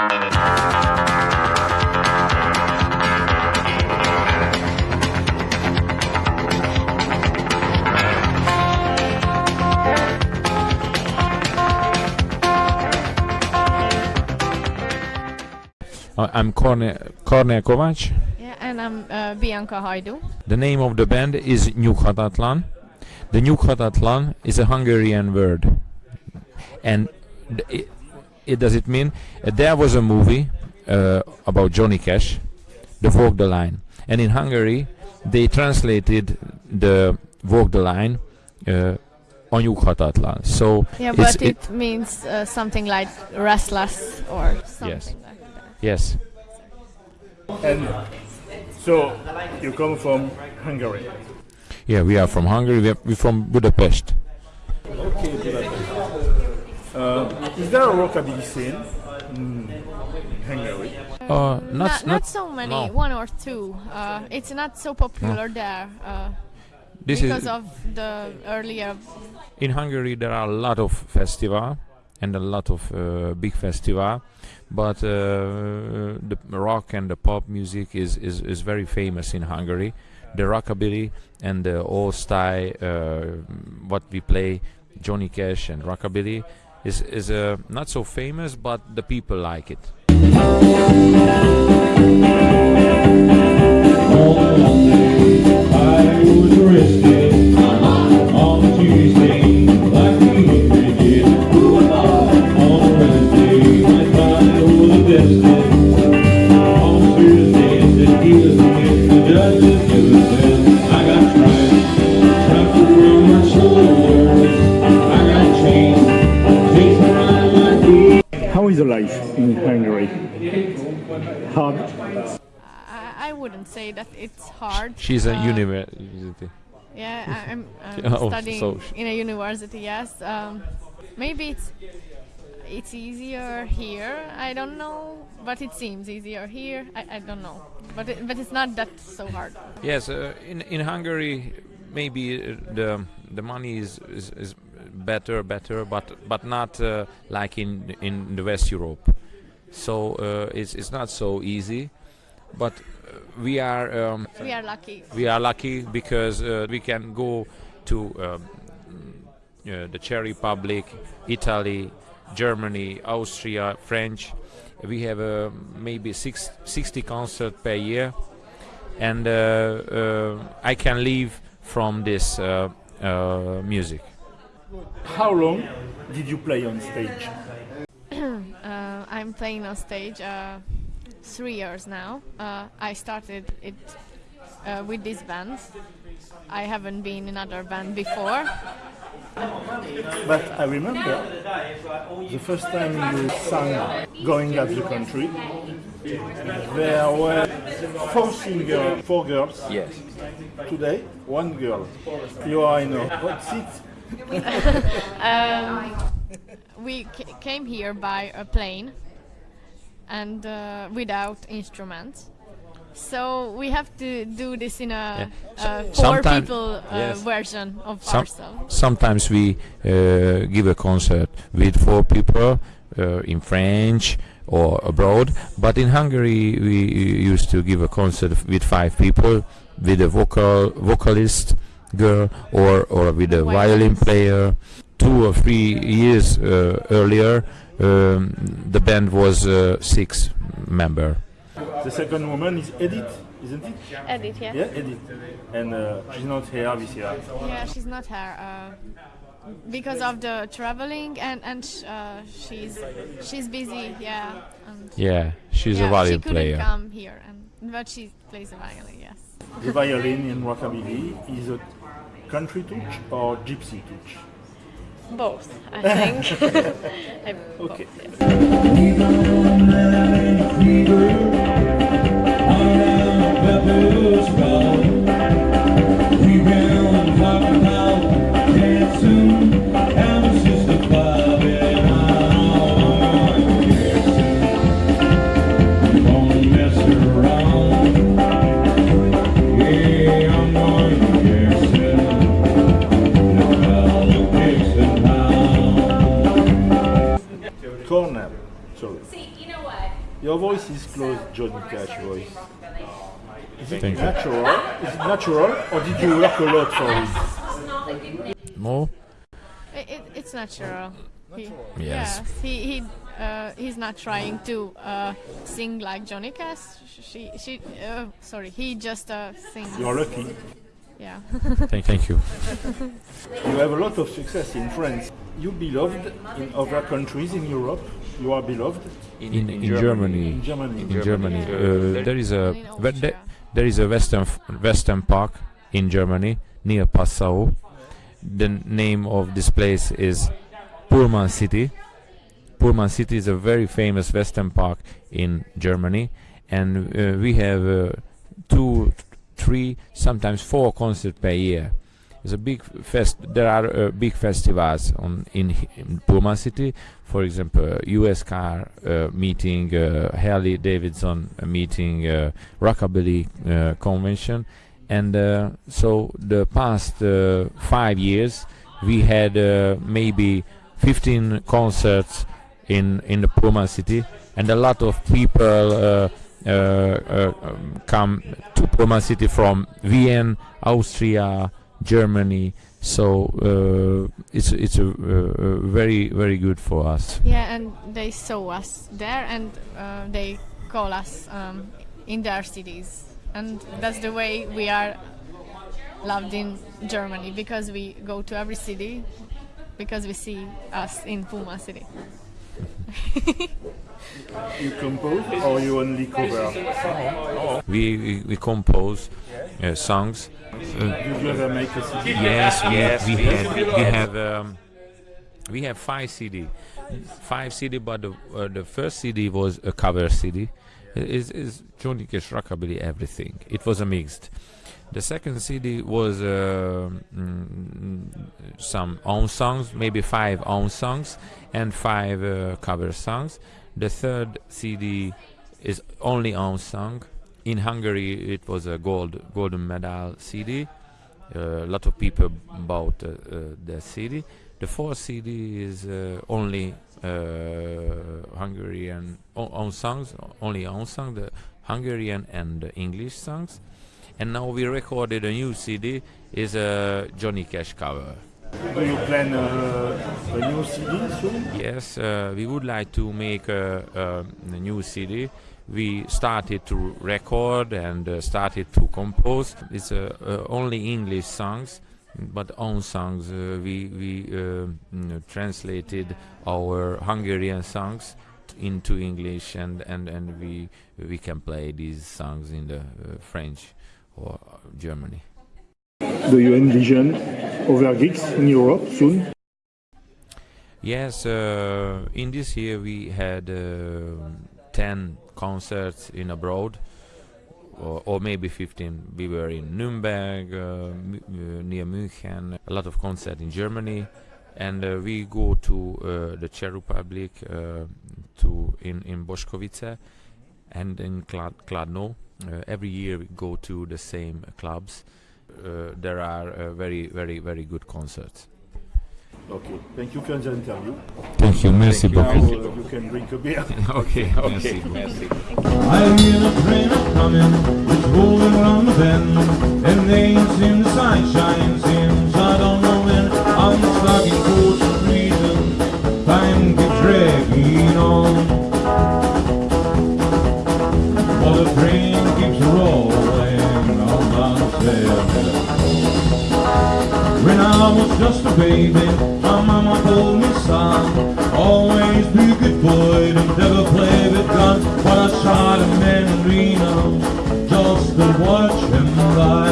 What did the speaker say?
Uh, I'm Kornél Kovács. Yeah, and I'm uh, Bianca Haidu. The name of the band is Nyughatatlan. The Nyughatatlan is a Hungarian word. And it, it does it mean uh, there was a movie uh, about Johnny Cash, The Walk the Line. And in Hungary, they translated the Walk the Line uh, on Nyughatatlan. So Yeah, It's- but it, means uh, something like restless or something Yes. like that. yes, And so you come from Hungary. yeah, we are from Hungary. We are, we're from Budapest. Okay, Budapest. Uh, is there a rockabilly scene in Hungary? Uh, not, Not, not so many, no. one or two. Uh, it's not so popular there uh, This because is of the earlier. in Hungary there are a lot of festival and a lot of uh, big festival but uh, the rock and the pop music is, is, is very famous in Hungary the rockabilly and the old style uh, what we play Johnny Cash and rockabilly is, is uh, not so famous but the people like it the life in Hungary? Hard. I, I wouldn't say that it's hard. she's a Uh, university Yeah, I- I'm, I'm Oh, studying so- in a university. Yes, um, maybe it's it's easier here. I don't know, but it seems easier here. I, I don't know, but it, but it's not that so hard. Yes, uh, in in Hungary, maybe uh, the the money is, is, is better, better, but but not uh, like in in the West Europe. So uh, it's it's not so easy, but uh, we are um, We are lucky. we are lucky because uh, we can go to um, uh, the Czech Republic, Italy, Germany, Austria, French. We have uh, maybe six, 60 concerts per year, and I can live from this uh, uh, music. How long did you play on stage? Uh, I'm playing on stage uh, three years now. Uh, I started it uh, with this band. I haven't been in other band before. But I remember the first time you sang Going Up The Country, there were four singers, four girls. Yes. Today, one girl. You are in a what seat? Um, we ca- came here by a plane and uh, without instruments. So we have to do this in a, Yeah. a four sometime- people uh, yes. version of ourselves. Sometimes we uh, give a concert with four people uh, in French or abroad, but in Hungary we used to give a concert with five people, with a vocal vocalist girl or or with a violin player. Two or three years uh, earlier, um, the band was uh, six member. The second woman is Edith, isn't it? Edit, yeah? Yeah, Edith. And uh, she's not here this year. Yeah, she's not here uh, because of the traveling and and sh- uh, she's she's busy. Yeah, and Yeah, she's yeah, a violin she couldn't player. come here, and but she plays the violin. Yes. The violin in rockabilly is a country touch or gypsy touch? Both, I think. I, Okay. Kornél. Sorry. Your voice is close, Johnny Cash voice. Is it Thank you. natural? Is it natural, or did you work a lot for it? More? It, it, it's natural. He, Yes. He he uh, he's not trying to uh, sing like Johnny Cash. She she uh, sorry. He just uh, sings. You're lucky. Yeah. Thank, thank you. You have a lot of success in France. You beloved in other countries in Europe. You are beloved In, in, Germany, in Germany. in Germany, uh, there is a there, there is a western western park in Germany near Passau. The name of this place is Pullman City. Pullman City is a very famous western park in Germany, and uh, we have uh, two, three, sometimes four concerts per year. It's a big fest. There are uh, big festivals on in, in Pullman City. For example, U.S. car uh, meeting, uh, Harley Davidson uh, meeting, uh, Rockabilly uh, convention, and uh, so the past uh, five years we had uh, maybe 15 concerts in in the Pullman City, and a lot of people uh, uh, uh, um, come to Pullman City from Vienna, Austria, Germany. So uh, it's it's a, uh, very very good for us. Yeah, and they saw us there, and uh, they call us um, in their cities, and that's the way we are loved in Germany because we go to every city because we see us in Pullman City. You compose or you only cover? We we, we compose uh, songs. Uh, Did you ever make a CD? yes, we, we have we have um, we have five CD, five CD. But the uh, the first CD was a cover CD. Is is Johnny Cash rockabilly everything? It was a mixed. The second CD was uh, mm, some own songs, maybe five own songs and five uh, cover songs. The third CD is only own song. In Hungary, it was a gold golden medal CD. Uh, a lot of people bought uh, uh, the CD. The fourth CD is uh, only uh, Hungarian own songs, only own song, the Hungarian and English songs. And now we recorded a new CD, is a Johnny Cash cover. Do you plan uh, a new CD soon? Yes, uh, we would like to make a, a, a new CD. We started to record and uh, started to compose. It's uh, uh, only English songs, but own songs. Uh, we we uh, mm, translated our Hungarian songs into English, and, and, and we we can play these songs in the uh, French or Germany. Do you envision other gigs in Europe soon? Yes, uh, in this year we had uh, 10 concerts in abroad, or, maybe 15. We were in Nuremberg, uh, uh, near München, a lot of concerts in Germany, and uh, we go to uh, the Czech Republic, to in in Boskovice, and in Klad- Kladno. Every year we go to the same clubs. Uh, there are uh, very, very, very good concerts. Okay, thank you for the interview. Thank you, merci Now uh, beaucoup. you can drink a beer. okay, okay, merci. I hear the train a coming, it's rolling around the bend, and they ain't seen the sunshine since I don't know when. I'm stuck in Folsom Prison, time keeps dragging on. I was just a baby, my mama told me, son, always be a good boy, don't ever play with guns. But I shot a man in Reno, just to watch him die.